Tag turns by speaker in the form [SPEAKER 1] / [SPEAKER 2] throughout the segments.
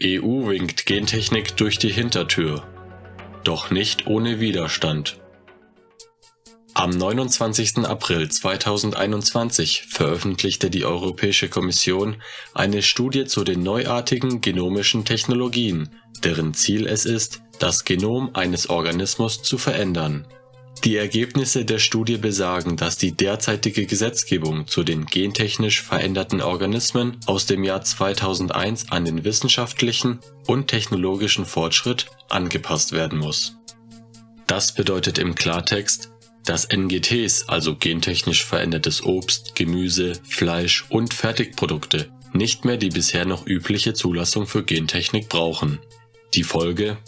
[SPEAKER 1] EU winkt Gentechnik durch die Hintertür. Doch nicht ohne Widerstand. Am 29. April 2021 veröffentlichte die Europäische Kommission eine Studie zu den neuartigen genomischen Technologien, deren Ziel es ist, das Genom eines Organismus zu verändern die Ergebnisse der Studie besagen, dass die derzeitige Gesetzgebung zu den gentechnisch veränderten Organismen aus dem Jahr 2001 an den wissenschaftlichen und technologischen Fortschritt angepasst werden muss. Das bedeutet im Klartext, dass NGTs, also gentechnisch verändertes Obst, Gemüse, Fleisch und Fertigprodukte, nicht mehr die bisher noch übliche Zulassung für Gentechnik brauchen. Die Folge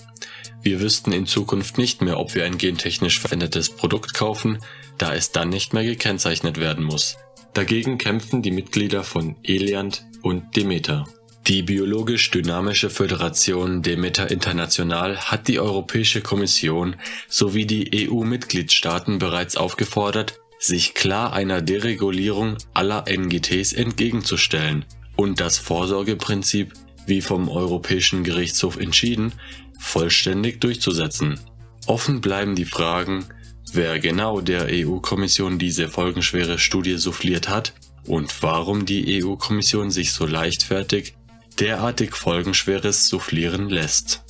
[SPEAKER 1] wir wüssten in Zukunft nicht mehr, ob wir ein gentechnisch verändertes Produkt kaufen, da es dann nicht mehr gekennzeichnet werden muss. Dagegen kämpfen die Mitglieder von Eliant und Demeter. Die biologisch-dynamische Föderation Demeter International hat die Europäische Kommission sowie die EU-Mitgliedstaaten bereits aufgefordert, sich klar einer Deregulierung aller NGTs entgegenzustellen und das Vorsorgeprinzip, wie vom Europäischen Gerichtshof entschieden, vollständig durchzusetzen. Offen bleiben die Fragen, wer genau der EU-Kommission diese folgenschwere Studie souffliert hat und warum die EU-Kommission sich so leichtfertig derartig folgenschweres soufflieren lässt